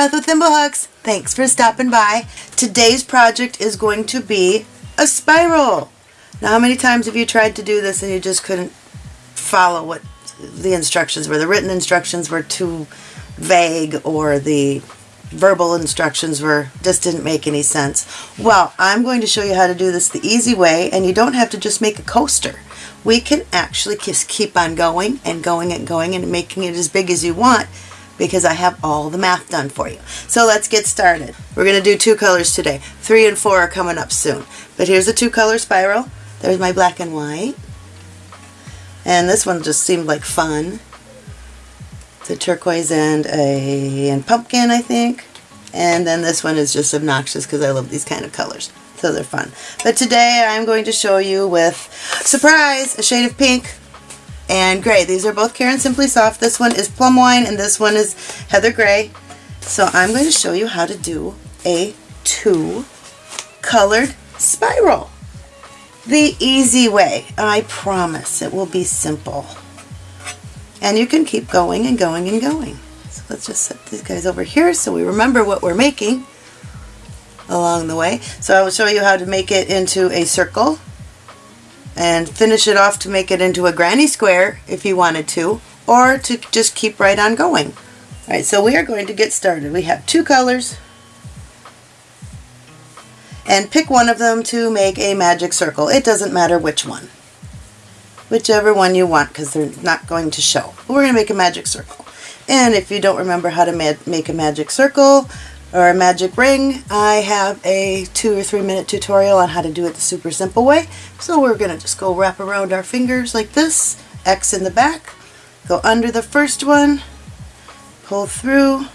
Hooks! Thanks for stopping by. Today's project is going to be a spiral. Now how many times have you tried to do this and you just couldn't follow what the instructions were? The written instructions were too vague or the verbal instructions were just didn't make any sense. Well, I'm going to show you how to do this the easy way and you don't have to just make a coaster. We can actually just keep on going and going and going and making it as big as you want because I have all the math done for you. So let's get started. We're going to do two colors today. Three and four are coming up soon. But here's a two color spiral. There's my black and white. And this one just seemed like fun the turquoise and a and pumpkin, I think. And then this one is just obnoxious because I love these kind of colors. So they're fun. But today I'm going to show you with, surprise, a shade of pink and gray. These are both Caron Simply Soft. This one is Plum Wine and this one is Heather Gray. So I'm going to show you how to do a two colored spiral. The easy way. I promise it will be simple. And you can keep going and going and going. So let's just set these guys over here so we remember what we're making along the way. So I will show you how to make it into a circle and finish it off to make it into a granny square if you wanted to or to just keep right on going. Alright, so we are going to get started. We have two colors and pick one of them to make a magic circle. It doesn't matter which one whichever one you want because they're not going to show. We're going to make a magic circle. And if you don't remember how to make a magic circle or a magic ring, I have a two or three minute tutorial on how to do it the super simple way. So we're going to just go wrap around our fingers like this, X in the back, go under the first one, pull through,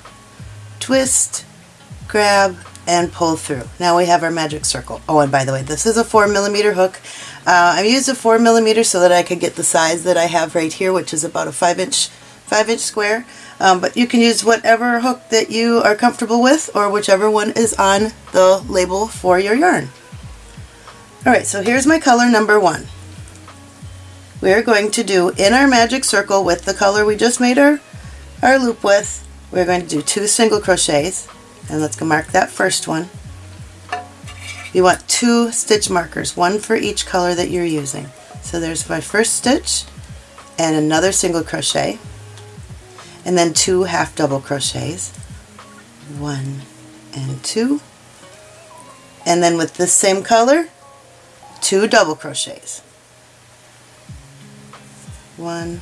twist, grab, and pull through. Now we have our magic circle. Oh, and by the way, this is a 4 millimeter hook. Uh, I used a 4 millimeter so that I could get the size that I have right here, which is about a 5 inch, 5 inch square. Um, but you can use whatever hook that you are comfortable with or whichever one is on the label for your yarn. Alright, so here's my color number one. We are going to do in our magic circle with the color we just made our, our loop with, we're going to do two single crochets and let's go mark that first one. You want two stitch markers, one for each color that you're using. So there's my first stitch and another single crochet and then two half double crochets. One and two. And then with this same color, two double crochets. One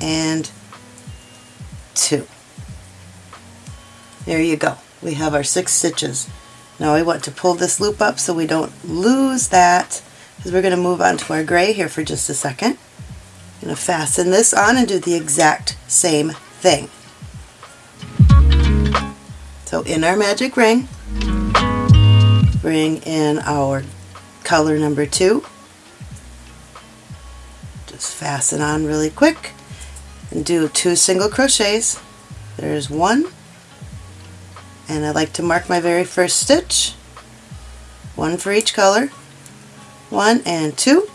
and two. There you go we have our six stitches. Now we want to pull this loop up so we don't lose that because we're going to move on to our gray here for just a second. I'm going to fasten this on and do the exact same thing. So in our magic ring, bring in our color number two. Just fasten on really quick and do two single crochets. There's one and I like to mark my very first stitch one for each color one and two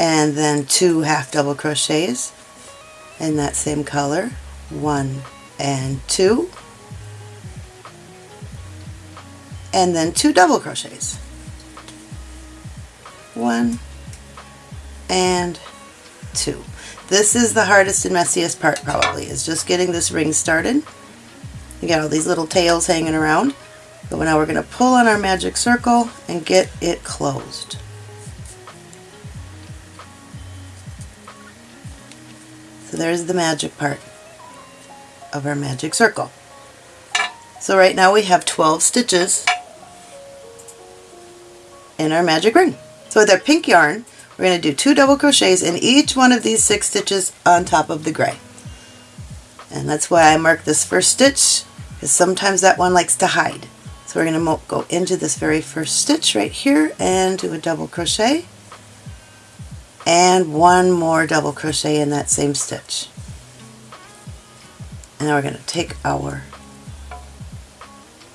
and then two half double crochets in that same color one and two and then two double crochets one and two this is the hardest and messiest part probably, is just getting this ring started. You got all these little tails hanging around. But now we're going to pull on our magic circle and get it closed. So there's the magic part of our magic circle. So right now we have 12 stitches in our magic ring. So with our pink yarn, we're going to do two double crochets in each one of these six stitches on top of the gray. And that's why I mark this first stitch, because sometimes that one likes to hide. So we're going to go into this very first stitch right here and do a double crochet and one more double crochet in that same stitch. And now we're going to take our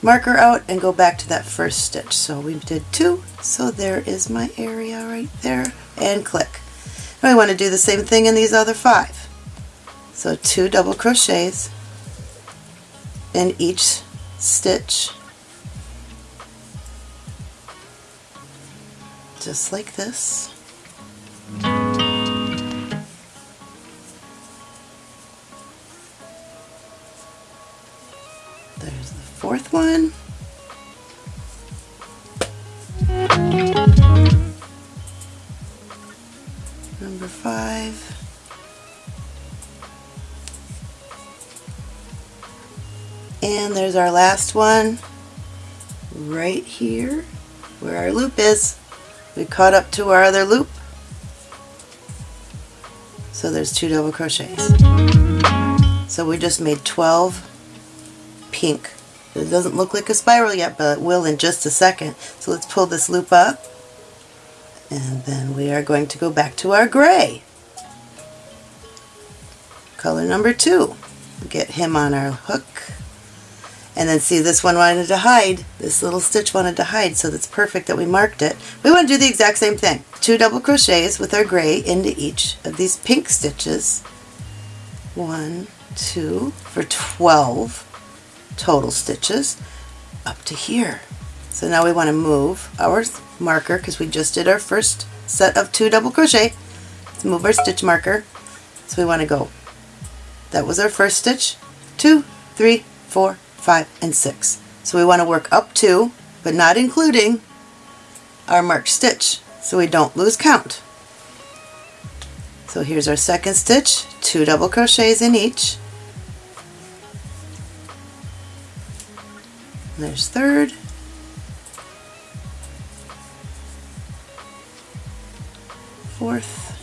marker out and go back to that first stitch. So we did two, so there is my area right there, and click. Now I want to do the same thing in these other five. So two double crochets in each stitch just like this. There's the fourth one. Number five. And there's our last one right here where our loop is. We caught up to our other loop. So there's two double crochets. So we just made 12 pink. It doesn't look like a spiral yet, but it will in just a second. So let's pull this loop up. And then we are going to go back to our gray. Color number two. Get him on our hook. And then see this one wanted to hide, this little stitch wanted to hide, so that's perfect that we marked it. We want to do the exact same thing. Two double crochets with our gray into each of these pink stitches. One, two, for 12 total stitches up to here. So now we want to move our marker because we just did our first set of two double crochet. Let's move our stitch marker. So we want to go, that was our first stitch, two, three, four, 5, and 6. So we want to work up to, but not including, our marked stitch so we don't lose count. So here's our second stitch, two double crochets in each. There's third. Fourth.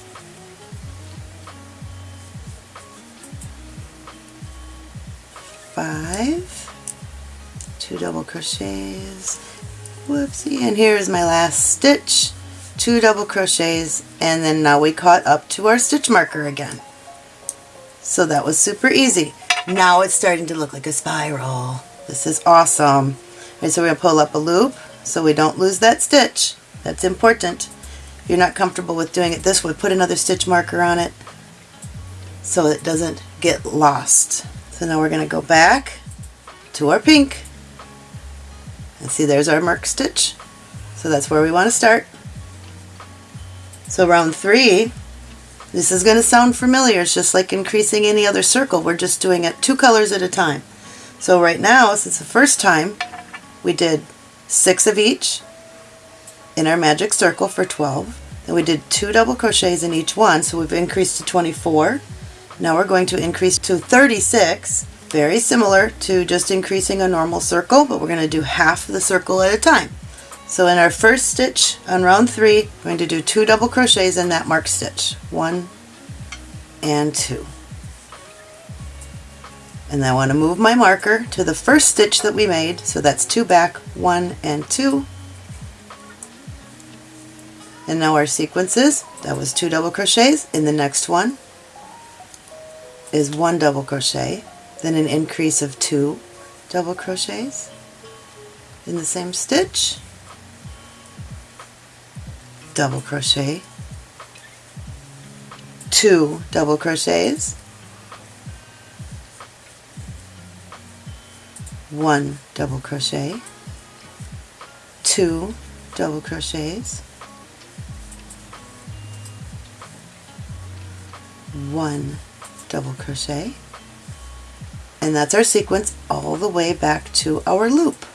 Double crochets. Whoopsie. And here's my last stitch. Two double crochets. And then now we caught up to our stitch marker again. So that was super easy. Now it's starting to look like a spiral. This is awesome. Right, so we're to pull up a loop so we don't lose that stitch. That's important. If you're not comfortable with doing it this way put another stitch marker on it so it doesn't get lost. So now we're going to go back to our pink and see there's our mark stitch. So that's where we want to start. So round three, this is going to sound familiar. It's just like increasing any other circle. We're just doing it two colors at a time. So right now, since the first time, we did six of each in our magic circle for 12. Then we did two double crochets in each one, so we've increased to 24. Now we're going to increase to 36 very similar to just increasing a normal circle, but we're going to do half the circle at a time. So in our first stitch on round three, we're going to do two double crochets in that marked stitch. One and two. And I want to move my marker to the first stitch that we made, so that's two back, one and two. And now our sequences, that was two double crochets. In the next one is one double crochet, then an increase of two double crochets in the same stitch, double crochet, two double crochets, one double crochet, two double crochets, one double crochet, and that's our sequence all the way back to our loop.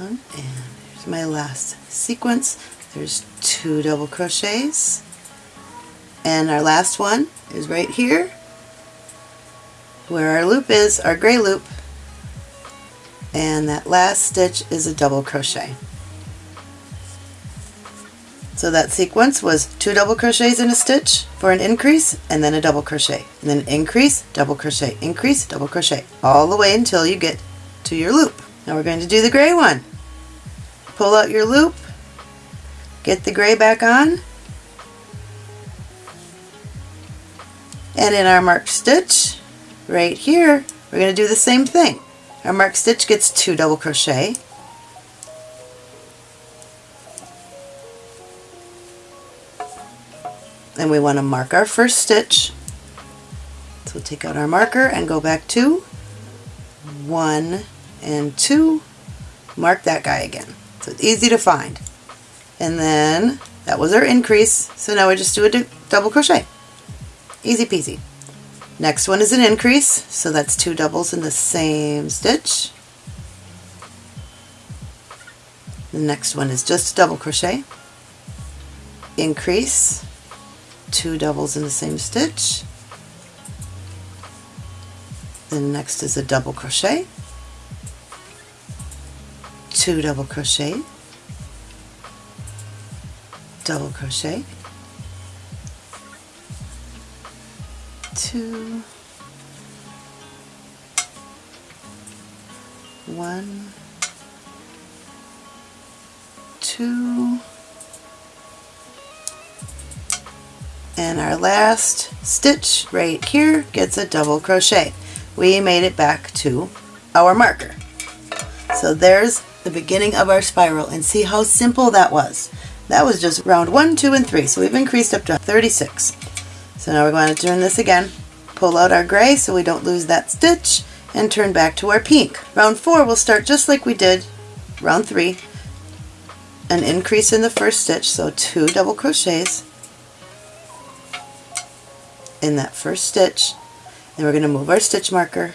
And here's my last sequence. There's two double crochets. And our last one is right here where our loop is, our gray loop. And that last stitch is a double crochet. So that sequence was two double crochets in a stitch for an increase and then a double crochet and then increase, double crochet, increase, double crochet all the way until you get to your loop. Now we're going to do the gray one. Pull out your loop, get the gray back on, and in our marked stitch right here we're going to do the same thing. Our marked stitch gets two double crochet and we want to mark our first stitch. So we'll take out our marker and go back to one and two, mark that guy again. So it's easy to find. And then that was our increase, so now we just do a double crochet. Easy peasy. Next one is an increase, so that's two doubles in the same stitch. The next one is just a double crochet, increase, two doubles in the same stitch. Then next is a double crochet, two double crochet, double crochet, two, one, two, and our last stitch right here gets a double crochet. We made it back to our marker. So there's the beginning of our spiral and see how simple that was. That was just round one, two, and three. So we've increased up to 36. So now we're going to turn this again, pull out our gray so we don't lose that stitch, and turn back to our pink. Round four will start just like we did round three, an increase in the first stitch, so two double crochets in that first stitch, and we're going to move our stitch marker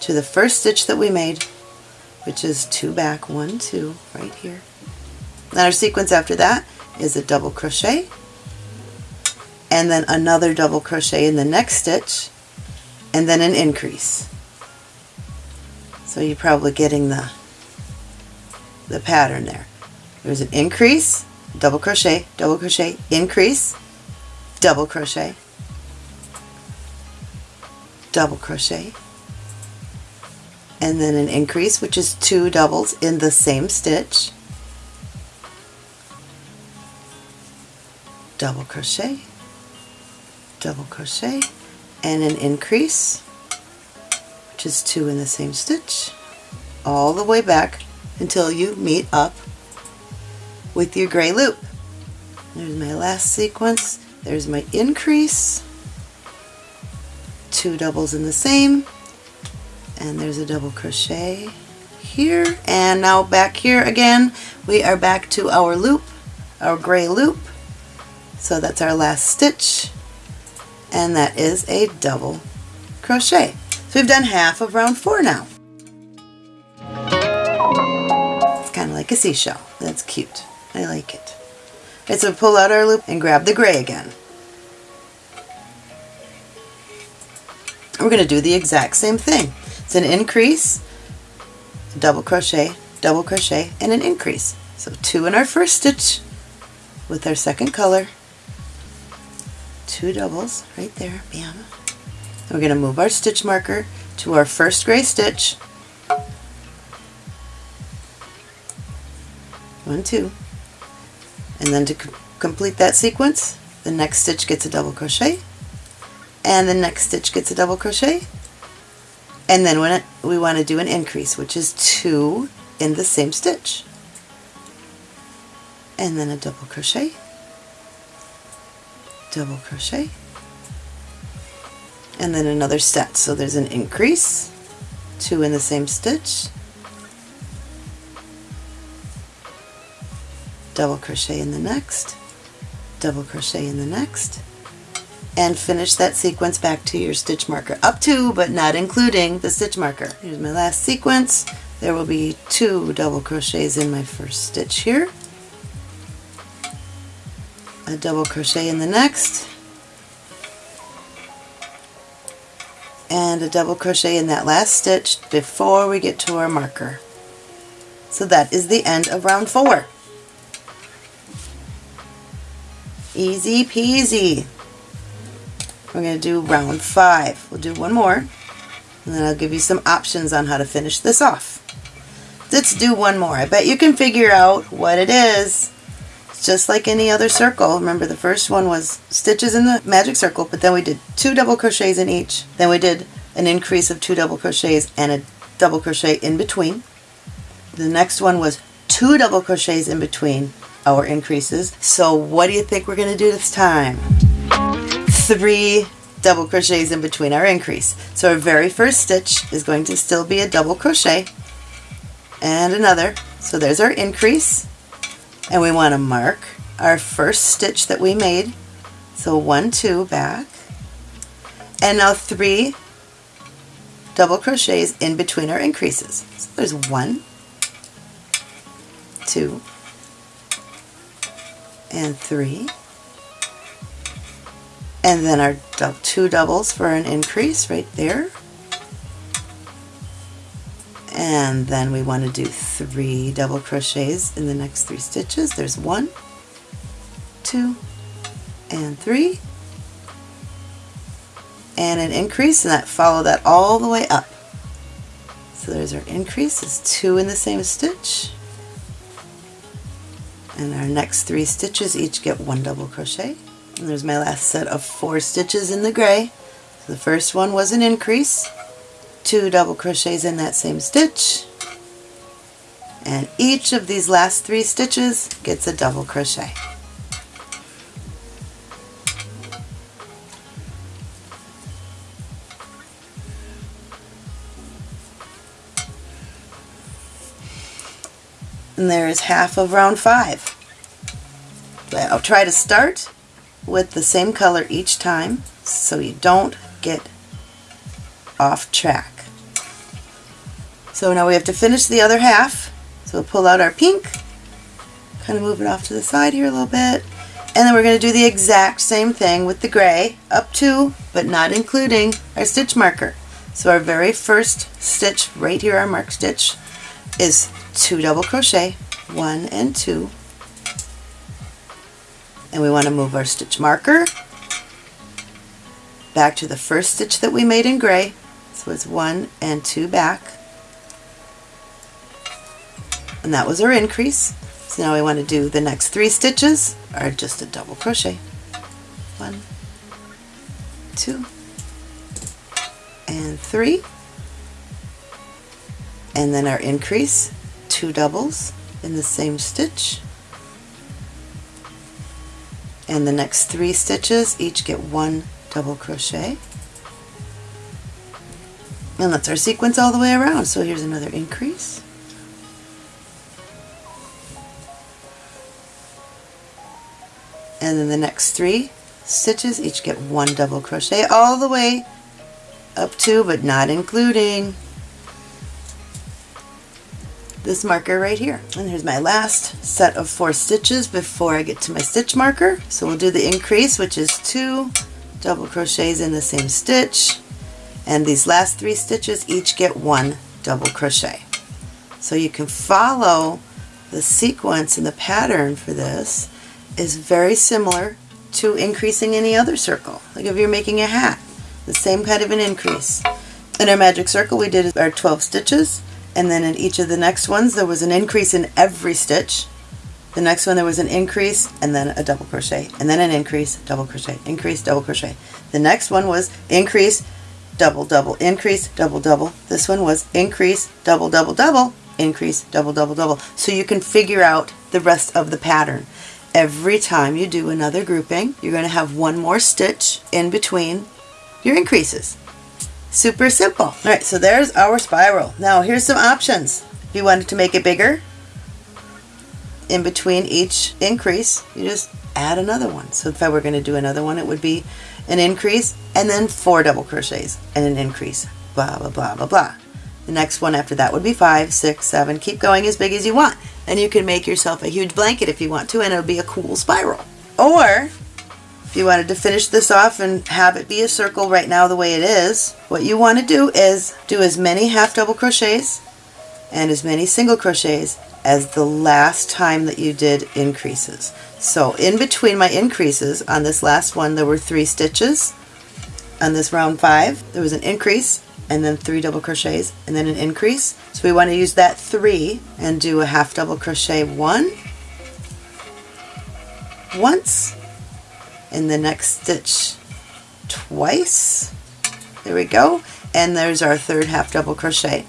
to the first stitch that we made, which is two back, one, two, right here. Then our sequence after that is a double crochet, and then another double crochet in the next stitch, and then an increase. So you're probably getting the, the pattern there. There's an increase, double crochet, double crochet, increase, double crochet, double crochet, and then an increase, which is two doubles in the same stitch, double crochet, double crochet, and an increase, which is two in the same stitch, all the way back until you meet up with your gray loop. There's my last sequence. There's my increase, two doubles in the same, and there's a double crochet here. And now back here again, we are back to our loop, our gray loop. So that's our last stitch, and that is a double crochet. So we've done half of round four now. It's kind of like a seashell. That's cute. I like it. Okay, so pull out our loop and grab the gray again. We're going to do the exact same thing. It's an increase, double crochet, double crochet, and an increase. So two in our first stitch with our second color, two doubles right there, bam. And we're going to move our stitch marker to our first gray stitch, one, two, and then to complete that sequence the next stitch gets a double crochet and the next stitch gets a double crochet. And then when it, we want to do an increase which is two in the same stitch. And then a double crochet. Double crochet. And then another stitch so there's an increase. Two in the same stitch. Double crochet in the next, double crochet in the next, and finish that sequence back to your stitch marker up to but not including the stitch marker. Here's my last sequence. There will be two double crochets in my first stitch here, a double crochet in the next, and a double crochet in that last stitch before we get to our marker. So that is the end of round four. Easy peasy. We're going to do round five. We'll do one more, and then I'll give you some options on how to finish this off. Let's do one more. I bet you can figure out what it is. It's just like any other circle. Remember the first one was stitches in the magic circle, but then we did two double crochets in each. Then we did an increase of two double crochets and a double crochet in between. The next one was two double crochets in between our increases. So what do you think we're going to do this time? Three double crochets in between our increase. So our very first stitch is going to still be a double crochet and another. So there's our increase and we want to mark our first stitch that we made. So one, two, back. And now three double crochets in between our increases. So there's one, two, and three. And then our two doubles for an increase right there. And then we want to do three double crochets in the next three stitches. There's one, two, and three. And an increase, and that follow that all the way up. So there's our increase, is two in the same stitch. And our next three stitches each get one double crochet. And there's my last set of four stitches in the gray. So the first one was an increase, two double crochets in that same stitch, and each of these last three stitches gets a double crochet. And there is half of round five. I'll try to start with the same color each time so you don't get off track. So now we have to finish the other half. So we'll pull out our pink, kind of move it off to the side here a little bit, and then we're going to do the exact same thing with the gray up to, but not including, our stitch marker. So our very first stitch right here, our mark stitch, is two double crochet, one and two, and we want to move our stitch marker back to the first stitch that we made in gray. So it's one and two back. And that was our increase. So now we want to do the next three stitches are just a double crochet. One two and three. And then our increase two doubles in the same stitch and the next three stitches each get one double crochet. And that's our sequence all the way around. So here's another increase. And then the next three stitches each get one double crochet all the way up to but not including this marker right here. And here's my last set of four stitches before I get to my stitch marker. So we'll do the increase, which is two double crochets in the same stitch. And these last three stitches each get one double crochet. So you can follow the sequence and the pattern for this is very similar to increasing any other circle. Like if you're making a hat, the same kind of an increase. In our magic circle we did our 12 stitches and then in each of the next ones there was an increase in every stitch. The next one there was an increase and then a double crochet and then an increase double crochet increase double crochet. The next one was increase double double increase double double. This one was increase double double double increase double double double. So you can figure out the rest of the pattern. Every time you do another grouping you're going to have one more stitch in between your increases Super simple. All right, so there's our spiral. Now here's some options. If you wanted to make it bigger, in between each increase, you just add another one. So if I were going to do another one, it would be an increase and then four double crochets and an increase, blah, blah, blah, blah, blah. The next one after that would be five, six, seven. Keep going as big as you want. And you can make yourself a huge blanket if you want to, and it'll be a cool spiral. Or if you wanted to finish this off and have it be a circle right now the way it is, what you want to do is do as many half double crochets and as many single crochets as the last time that you did increases. So in between my increases on this last one there were three stitches. On this round five there was an increase and then three double crochets and then an increase. So we want to use that three and do a half double crochet one, once, in the next stitch twice. There we go. And there's our third half double crochet.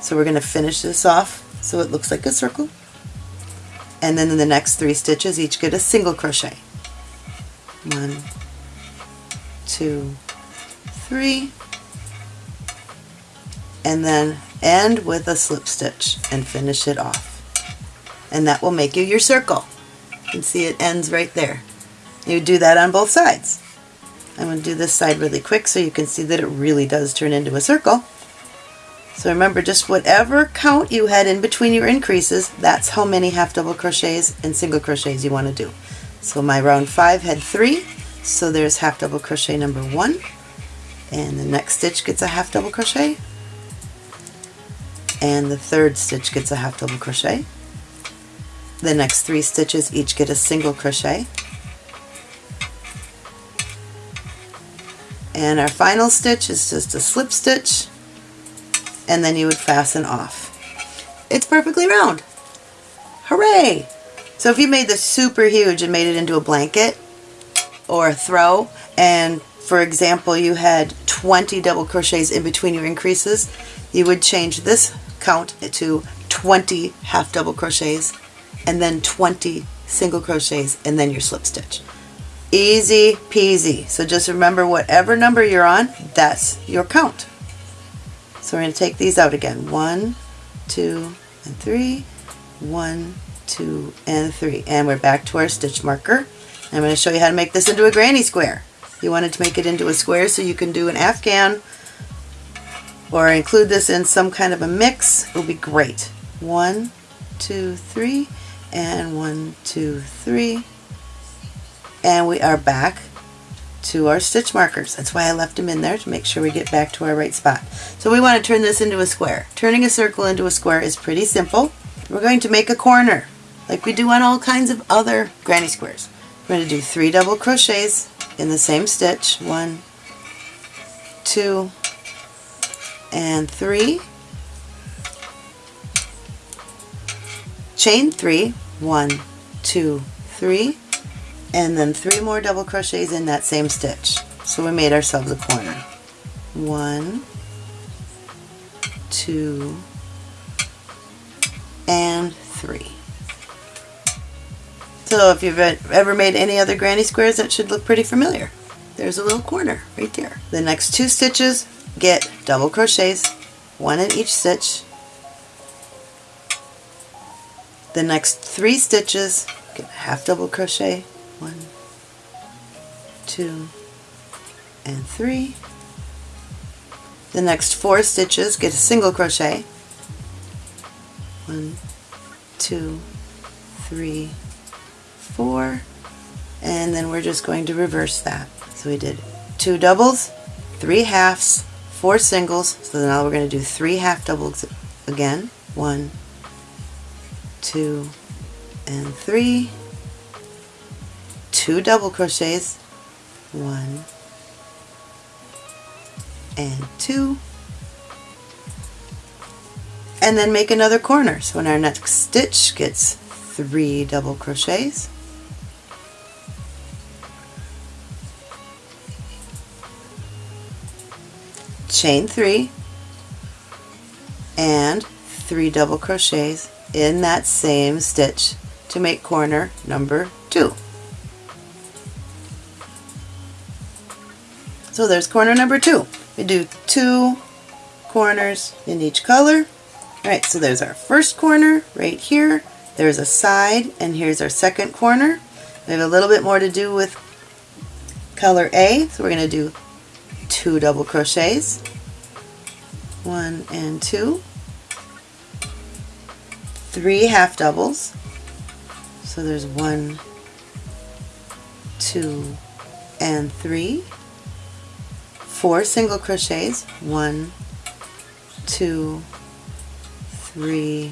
So we're going to finish this off so it looks like a circle. And then in the next three stitches each get a single crochet. One, two, three, and then end with a slip stitch and finish it off. And that will make you your circle. You can see it ends right there. You do that on both sides. I'm going to do this side really quick so you can see that it really does turn into a circle. So remember just whatever count you had in between your increases, that's how many half double crochets and single crochets you want to do. So my round 5 had 3, so there's half double crochet number 1, and the next stitch gets a half double crochet, and the third stitch gets a half double crochet. The next three stitches each get a single crochet. And our final stitch is just a slip stitch and then you would fasten off. It's perfectly round. Hooray! So if you made this super huge and made it into a blanket or a throw and for example you had 20 double crochets in between your increases, you would change this count to 20 half double crochets and then 20 single crochets and then your slip stitch. Easy peasy. So just remember whatever number you're on, that's your count. So we're going to take these out again. One, two, and three. One, two, and three. And we're back to our stitch marker. I'm going to show you how to make this into a granny square. You wanted to make it into a square so you can do an afghan or include this in some kind of a mix, it will be great. One, two, three, and one, two, three. And we are back to our stitch markers. That's why I left them in there to make sure we get back to our right spot. So we want to turn this into a square. Turning a circle into a square is pretty simple. We're going to make a corner like we do on all kinds of other granny squares. We're going to do three double crochets in the same stitch. One, two, and three. Chain three, one, two, three, and then three more double crochets in that same stitch. So we made ourselves a corner. One, two, and three. So if you've ever made any other granny squares, that should look pretty familiar. There's a little corner right there. The next two stitches get double crochets, one in each stitch. The next three stitches get half double crochet, one, two, and three. The next four stitches get a single crochet, one, two, three, four, and then we're just going to reverse that. So we did two doubles, three halves, four singles, so now we're going to do three half doubles again. One, two, and three. Two double crochets. One and two. And then make another corner. So in our next stitch gets three double crochets. chain three and three double crochets in that same stitch to make corner number two. So there's corner number two. We do two corners in each color. Alright, so there's our first corner right here. There's a side, and here's our second corner. We have a little bit more to do with color A, so we're going to do two double crochets, one and two, three half doubles, so there's one, two, and three, four single crochets, one, two, three,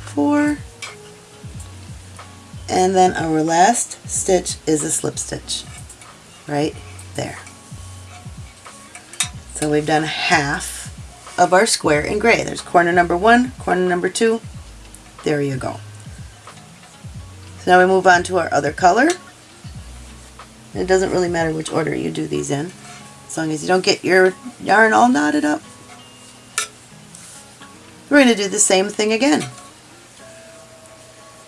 four, and then our last stitch is a slip stitch right there. So we've done half of our square in gray. There's corner number one, corner number two. There you go. So now we move on to our other color. it doesn't really matter which order you do these in, as long as you don't get your yarn all knotted up. We're going to do the same thing again.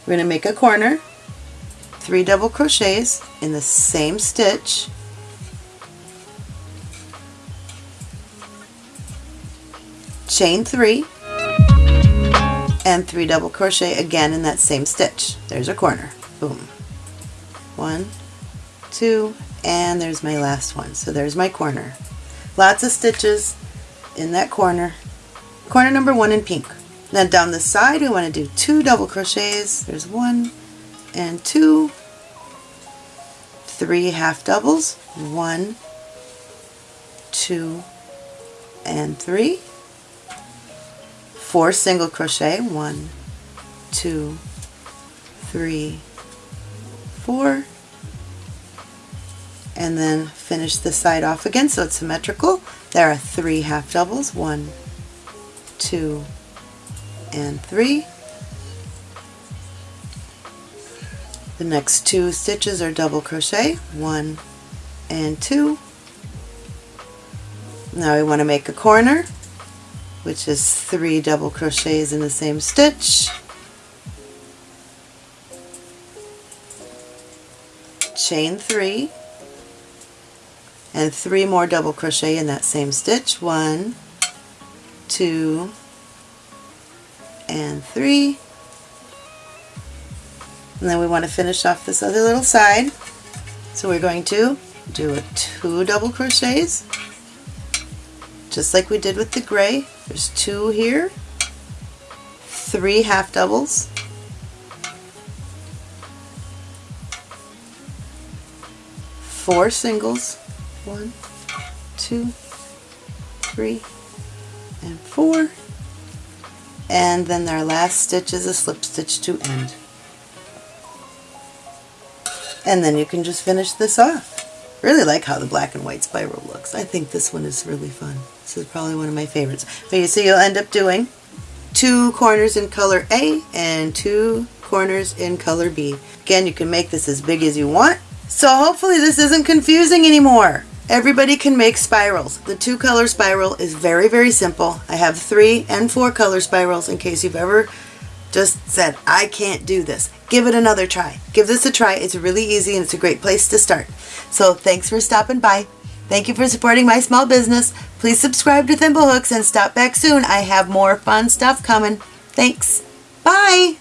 We're going to make a corner, three double crochets in the same stitch, chain three, and three double crochet again in that same stitch. There's a corner. Boom. One, two, and there's my last one. So there's my corner. Lots of stitches in that corner. Corner number one in pink. Then down the side we want to do two double crochets. There's one and two, three half doubles, one, two, and three, four single crochet, one, two, three, four, and then finish the side off again so it's symmetrical. There are three half doubles, one, two, and three. The next two stitches are double crochet, one and two. Now we want to make a corner, which is three double crochets in the same stitch. Chain three, and three more double crochet in that same stitch. One, two, and three. And then we want to finish off this other little side. So we're going to do a two double crochets, just like we did with the gray. There's two here, three half doubles, four singles, one, two, three, and four. And then our last stitch is a slip stitch to end. And then you can just finish this off. Really like how the black and white spiral looks. I think this one is really fun. This is probably one of my favorites. But you see you'll end up doing two corners in color A and two corners in color B. Again, you can make this as big as you want. So hopefully this isn't confusing anymore. Everybody can make spirals. The two color spiral is very, very simple. I have three and four color spirals in case you've ever just said, I can't do this. Give it another try. Give this a try. It's really easy and it's a great place to start. So thanks for stopping by. Thank you for supporting my small business. Please subscribe to Thimblehooks and stop back soon. I have more fun stuff coming. Thanks. Bye.